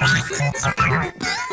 Press to